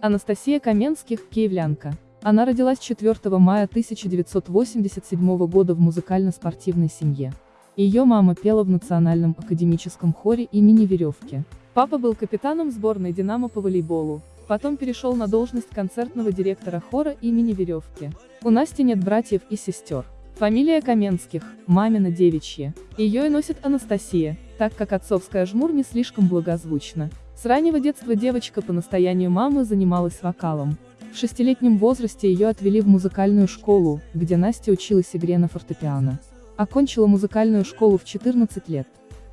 Анастасия Каменских, киевлянка. Она родилась 4 мая 1987 года в музыкально-спортивной семье. Ее мама пела в Национальном академическом хоре имени Веревки. Папа был капитаном сборной «Динамо» по волейболу, потом перешел на должность концертного директора хора имени Веревки. У Насти нет братьев и сестер. Фамилия Каменских, мамина девичья. Ее и носит Анастасия, так как отцовская жмур не слишком благозвучна. С раннего детства девочка по настоянию мамы занималась вокалом. В шестилетнем возрасте ее отвели в музыкальную школу, где Настя училась игре на фортепиано. Окончила музыкальную школу в 14 лет.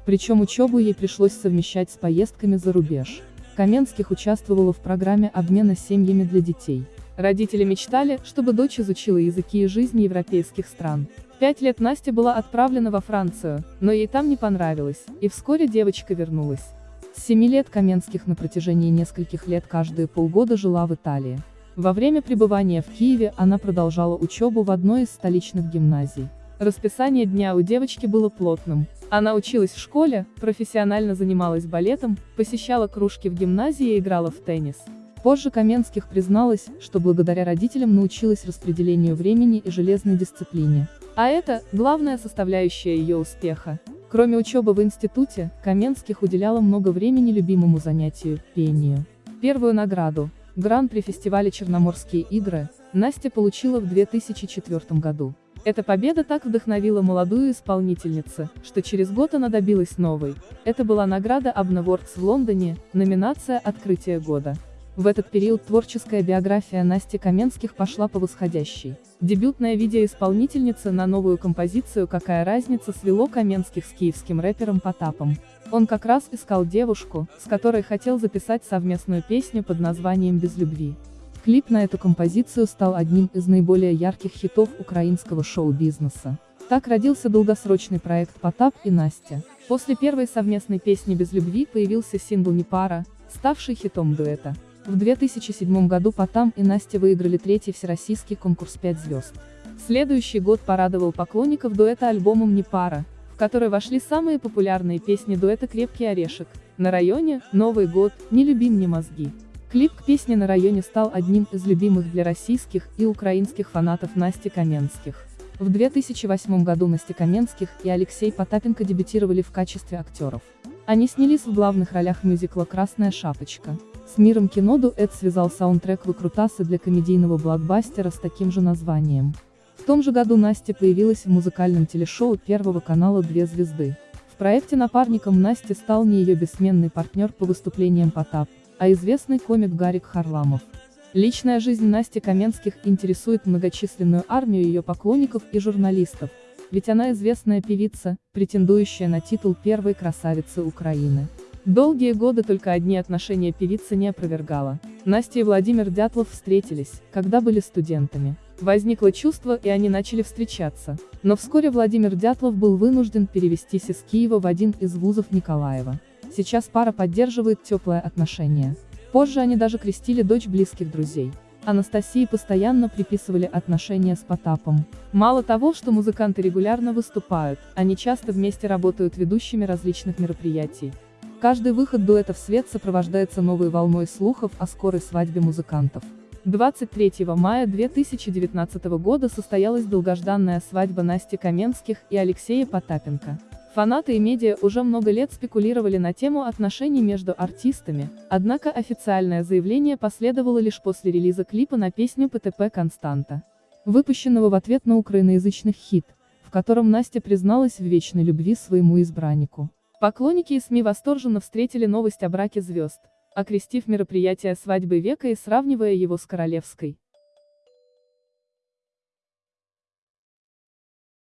Причем учебу ей пришлось совмещать с поездками за рубеж. Каменских участвовала в программе обмена семьями для детей. Родители мечтали, чтобы дочь изучила языки и жизнь европейских стран. В пять лет Настя была отправлена во Францию, но ей там не понравилось, и вскоре девочка вернулась. С лет Каменских на протяжении нескольких лет каждые полгода жила в Италии. Во время пребывания в Киеве она продолжала учебу в одной из столичных гимназий. Расписание дня у девочки было плотным. Она училась в школе, профессионально занималась балетом, посещала кружки в гимназии и играла в теннис. Позже Каменских призналась, что благодаря родителям научилась распределению времени и железной дисциплине. А это – главная составляющая ее успеха. Кроме учебы в институте, Каменских уделяла много времени любимому занятию – пению. Первую награду – гран-при фестиваля «Черноморские игры» Настя получила в 2004 году. Эта победа так вдохновила молодую исполнительницу, что через год она добилась новой. Это была награда Awards в Лондоне, номинация «Открытие года». В этот период творческая биография Насти Каменских пошла по восходящей. Дебютная видеоисполнительница на новую композицию «Какая разница» свело Каменских с киевским рэпером Потапом. Он как раз искал девушку, с которой хотел записать совместную песню под названием «Без любви». Клип на эту композицию стал одним из наиболее ярких хитов украинского шоу-бизнеса. Так родился долгосрочный проект «Потап и Настя». После первой совместной песни «Без любви» появился сингл «Не пара», ставший хитом дуэта. В 2007 году Потам и Настя выиграли третий всероссийский конкурс «5 звезд». Следующий год порадовал поклонников дуэта альбомом «Не пара», в который вошли самые популярные песни дуэта «Крепкий орешек», «На районе», «Новый год», «Не люби мне мозги». Клип к песне «На районе» стал одним из любимых для российских и украинских фанатов Насти Каменских. В 2008 году Настя Каменских и Алексей Потапенко дебютировали в качестве актеров. Они снялись в главных ролях мюзикла «Красная шапочка». С миром кино дуэт связал саундтрек выкрутасы для комедийного блокбастера с таким же названием. В том же году Настя появилась в музыкальном телешоу Первого канала «Две звезды». В проекте напарником Насти стал не ее бессменный партнер по выступлениям Потап, а известный комик Гарик Харламов. Личная жизнь Насти Каменских интересует многочисленную армию ее поклонников и журналистов, ведь она известная певица, претендующая на титул первой красавицы Украины. Долгие годы только одни отношения певица не опровергала. Настя и Владимир Дятлов встретились, когда были студентами. Возникло чувство, и они начали встречаться. Но вскоре Владимир Дятлов был вынужден перевестись из Киева в один из вузов Николаева. Сейчас пара поддерживает теплое отношение. Позже они даже крестили дочь близких друзей. Анастасии постоянно приписывали отношения с Потапом. Мало того, что музыканты регулярно выступают, они часто вместе работают ведущими различных мероприятий. Каждый выход дуэта в свет сопровождается новой волной слухов о скорой свадьбе музыкантов. 23 мая 2019 года состоялась долгожданная свадьба Насти Каменских и Алексея Потапенко. Фанаты и медиа уже много лет спекулировали на тему отношений между артистами, однако официальное заявление последовало лишь после релиза клипа на песню ПТП «Константа», выпущенного в ответ на украиноязычный хит, в котором Настя призналась в вечной любви своему избраннику. Поклонники и СМИ восторженно встретили новость о браке звезд, окрестив мероприятие свадьбы века и сравнивая его с королевской.